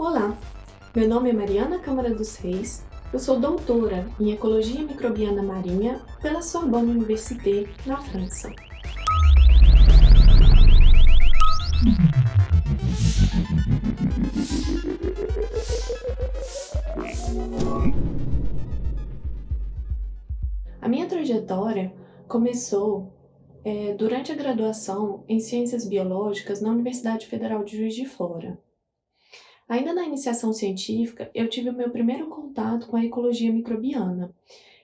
Olá, meu nome é Mariana Câmara dos Reis, eu sou doutora em Ecologia Microbiana Marinha pela Sorbonne Université, na França. A minha trajetória começou é, durante a graduação em Ciências Biológicas na Universidade Federal de Juiz de Fora. Ainda na iniciação científica, eu tive o meu primeiro contato com a ecologia microbiana,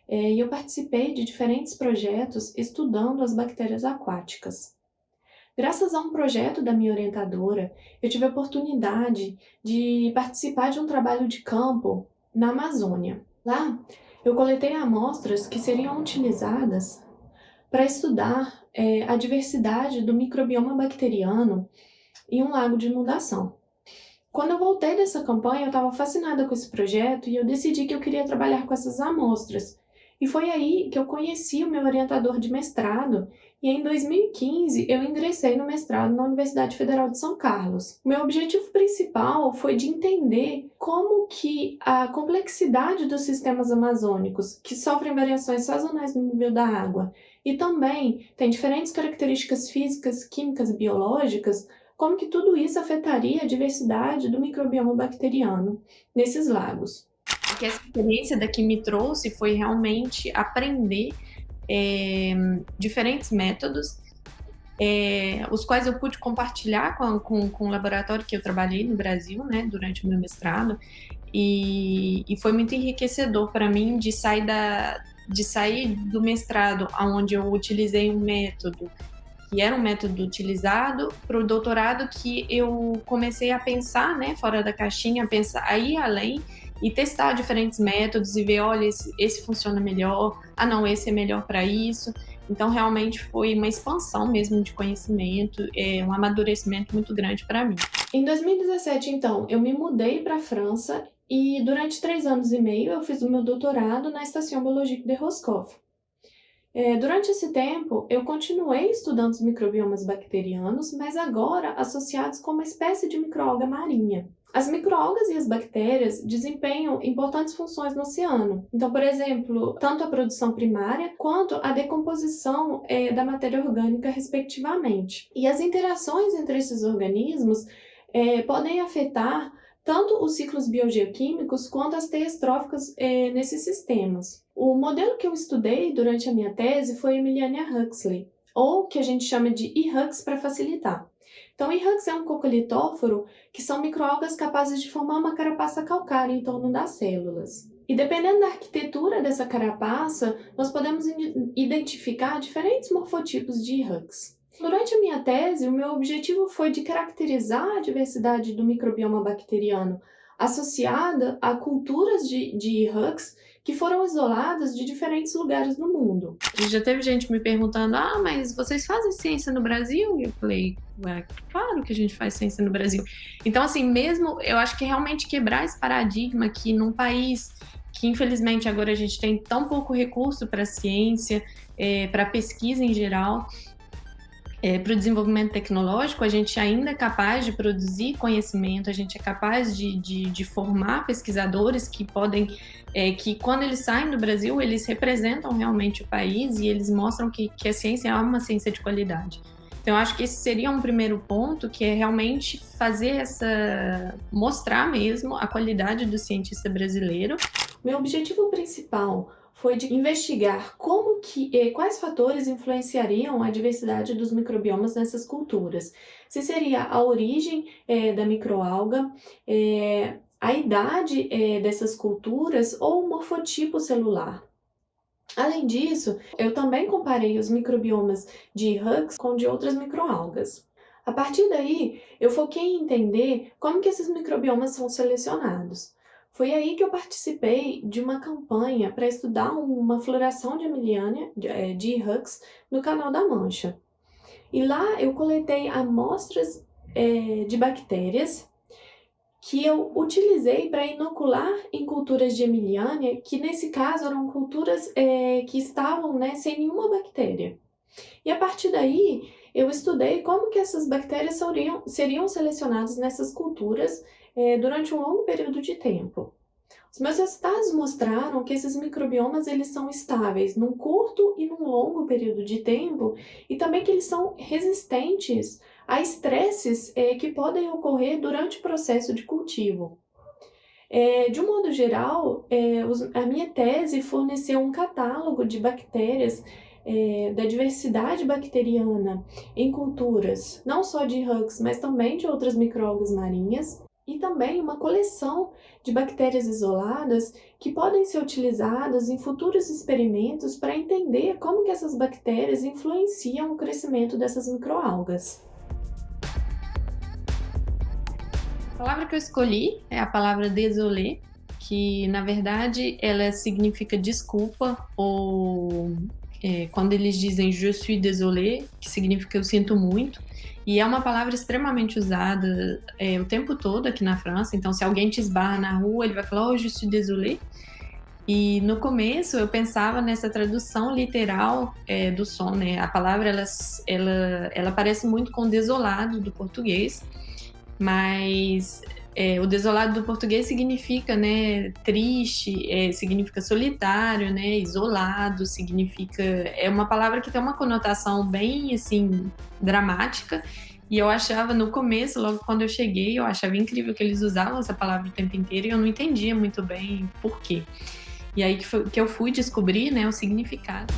é, e eu participei de diferentes projetos estudando as bactérias aquáticas. Graças a um projeto da minha orientadora, eu tive a oportunidade de participar de um trabalho de campo na Amazônia. Lá, eu coletei amostras que seriam utilizadas para estudar é, a diversidade do microbioma bacteriano em um lago de inundação. Quando eu voltei dessa campanha, eu estava fascinada com esse projeto e eu decidi que eu queria trabalhar com essas amostras. E foi aí que eu conheci o meu orientador de mestrado e em 2015 eu ingressei no mestrado na Universidade Federal de São Carlos. Meu objetivo principal foi de entender como que a complexidade dos sistemas amazônicos, que sofrem variações sazonais no nível da água, e também tem diferentes características físicas, químicas e biológicas, como que tudo isso afetaria a diversidade do microbioma bacteriano nesses lagos. Que essa experiência daqui me trouxe foi realmente aprender é, diferentes métodos, é, os quais eu pude compartilhar com, com, com, o laboratório que eu trabalhei no Brasil, né, durante o meu mestrado, e, e foi muito enriquecedor para mim de sair, da, de sair do mestrado, onde eu utilizei um método que era um método utilizado para o doutorado que eu comecei a pensar, né, fora da caixinha, a pensar, a ir além e testar diferentes métodos e ver, olha, esse, esse funciona melhor, ah não, esse é melhor para isso. Então, realmente foi uma expansão mesmo de conhecimento, é, um amadurecimento muito grande para mim. Em 2017, então, eu me mudei para a França e durante três anos e meio eu fiz o meu doutorado na Estação Biológica de Roscoff. É, durante esse tempo, eu continuei estudando os microbiomas bacterianos, mas agora associados com uma espécie de microalga marinha. As microalgas e as bactérias desempenham importantes funções no oceano. Então, por exemplo, tanto a produção primária quanto a decomposição é, da matéria orgânica, respectivamente. E as interações entre esses organismos é, podem afetar tanto os ciclos biogeoquímicos quanto as teias tróficas é, nesses sistemas. O modelo que eu estudei durante a minha tese foi Emiliania Huxley, ou que a gente chama de E-Hux para facilitar. Então, E-Hux é um cocolitóforo que são microalgas capazes de formar uma carapaça calcária em torno das células. E dependendo da arquitetura dessa carapaça, nós podemos identificar diferentes morfotipos de E-Hux. Durante a minha tese, o meu objetivo foi de caracterizar a diversidade do microbioma bacteriano associada a culturas de, de hugs que foram isoladas de diferentes lugares do mundo. Já teve gente me perguntando, ah, mas vocês fazem ciência no Brasil? E eu falei, Ué, claro que a gente faz ciência no Brasil. Então, assim, mesmo, eu acho que realmente quebrar esse paradigma que num país que infelizmente agora a gente tem tão pouco recurso para ciência, é, para pesquisa em geral, é, para o desenvolvimento tecnológico, a gente ainda é capaz de produzir conhecimento, a gente é capaz de, de, de formar pesquisadores que podem, é, que quando eles saem do Brasil, eles representam realmente o país e eles mostram que, que a ciência é uma ciência de qualidade. Então, eu acho que esse seria um primeiro ponto, que é realmente fazer essa... mostrar mesmo a qualidade do cientista brasileiro. Meu objetivo principal foi de investigar como que, e quais fatores influenciariam a diversidade dos microbiomas nessas culturas. Se seria a origem é, da microalga, é, a idade é, dessas culturas ou o morfotipo celular. Além disso, eu também comparei os microbiomas de Hugs com de outras microalgas. A partir daí, eu foquei em entender como que esses microbiomas são selecionados. Foi aí que eu participei de uma campanha para estudar uma floração de Emiliania, de, é, de Hux, no Canal da Mancha. E lá eu coletei amostras é, de bactérias que eu utilizei para inocular em culturas de Emiliania, que nesse caso eram culturas é, que estavam né, sem nenhuma bactéria. E a partir daí, eu estudei como que essas bactérias seriam, seriam selecionadas nessas culturas é, durante um longo período de tempo. Os meus resultados mostraram que esses microbiomas eles são estáveis num curto e num longo período de tempo e também que eles são resistentes a estresses é, que podem ocorrer durante o processo de cultivo. É, de um modo geral, é, os, a minha tese forneceu um catálogo de bactérias é, da diversidade bacteriana em culturas, não só de hugs, mas também de outras microalgas marinhas, e também uma coleção de bactérias isoladas que podem ser utilizadas em futuros experimentos para entender como que essas bactérias influenciam o crescimento dessas microalgas. A palavra que eu escolhi é a palavra désolé, que na verdade ela significa desculpa ou é, quando eles dizem je suis désolé, que significa eu sinto muito, e é uma palavra extremamente usada é, o tempo todo aqui na França, então se alguém te esbarra na rua, ele vai falar oh, je suis désolé, e no começo eu pensava nessa tradução literal é, do som, né? A palavra ela, ela, ela parece muito com desolado do português, mas é, o desolado do português significa, né, triste, é, significa solitário, né, isolado, significa é uma palavra que tem uma conotação bem assim dramática. E eu achava no começo, logo quando eu cheguei, eu achava incrível que eles usavam essa palavra o tempo inteiro e eu não entendia muito bem por quê. E aí que, foi, que eu fui descobrir, né, o significado.